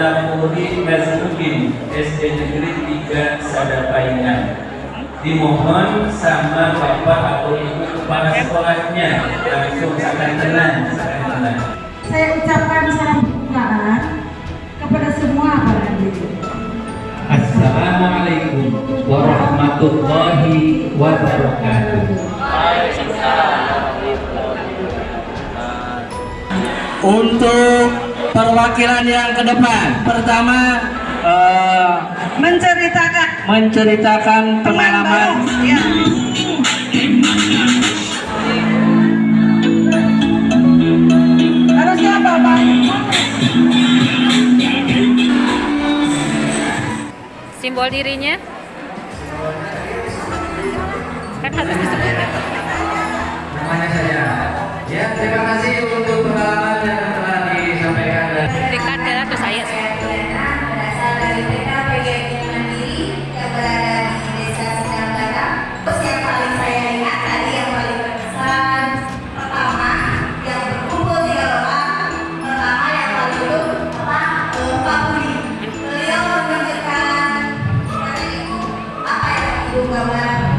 Nafuhi Mazmudin SD Negeri 3 Sadapainan dimohon sama bapak atau ibu kepala sekolahnya. Langsung sangat tenang tenang saya ucapkan salam kebukaan kepada semua para guru Assalamualaikum warahmatullahi wabarakatuh. Untuk perwakilan yang ke depan, pertama eh, Menceritakan. menceritakan pengalaman. Ya. Harus siapa, Pak? Simbol dirinya Alibaba